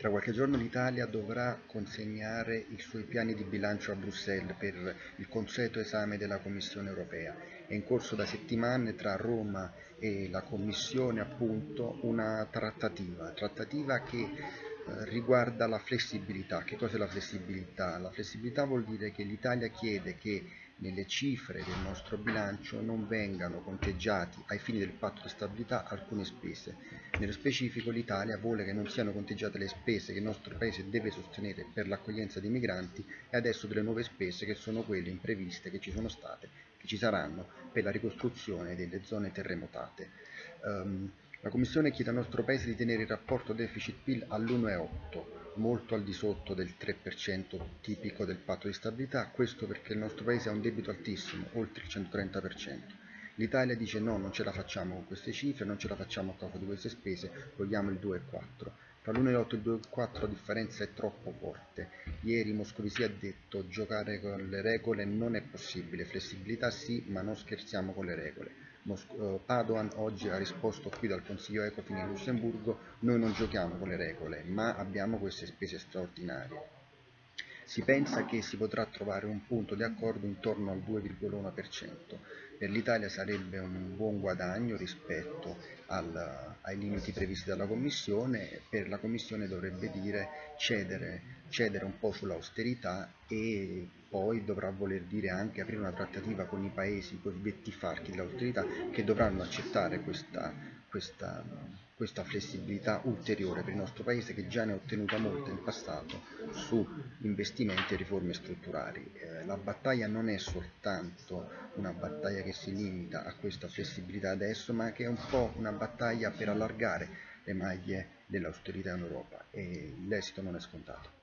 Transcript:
Tra qualche giorno l'Italia dovrà consegnare i suoi piani di bilancio a Bruxelles per il consueto esame della Commissione europea. È in corso da settimane tra Roma e la Commissione appunto una trattativa, trattativa che eh, riguarda la flessibilità. Che cos'è la flessibilità? La flessibilità vuol dire che l'Italia chiede che nelle cifre del nostro bilancio non vengano conteggiati ai fini del patto di stabilità alcune spese. Nello specifico l'Italia vuole che non siano conteggiate le spese che il nostro Paese deve sostenere per l'accoglienza dei migranti e adesso delle nuove spese che sono quelle impreviste che ci sono state, che ci saranno per la ricostruzione delle zone terremotate. Um, la Commissione chiede al nostro Paese di tenere il rapporto deficit-PIL all'1,8, molto al di sotto del 3% tipico del patto di stabilità, questo perché il nostro Paese ha un debito altissimo, oltre il 130%. L'Italia dice no, non ce la facciamo con queste cifre, non ce la facciamo a causa di queste spese, vogliamo il 2,4. Tra l'1,8 e il 2,4 la differenza è troppo forte. Ieri Moscovici ha detto giocare con le regole non è possibile, flessibilità sì, ma non scherziamo con le regole. Eh, Padoan oggi ha risposto qui dal Consiglio Ecofin in Lussemburgo, noi non giochiamo con le regole, ma abbiamo queste spese straordinarie. Si pensa che si potrà trovare un punto di accordo intorno al 2,1%. Per l'Italia sarebbe un buon guadagno rispetto al, ai limiti previsti dalla Commissione, per la Commissione dovrebbe dire cedere, cedere un po' sull'austerità e poi dovrà voler dire anche aprire una trattativa con i paesi cosiddetti farchi dell'austerità che dovranno accettare questa, questa, questa flessibilità ulteriore per il nostro paese che già ne ha ottenuta molta in passato su investimenti e riforme strutturali. Eh, la battaglia non è soltanto una battaglia che si limita a questa flessibilità adesso, ma che è un po' una battaglia per allargare le maglie dell'austerità in Europa e l'esito non è scontato.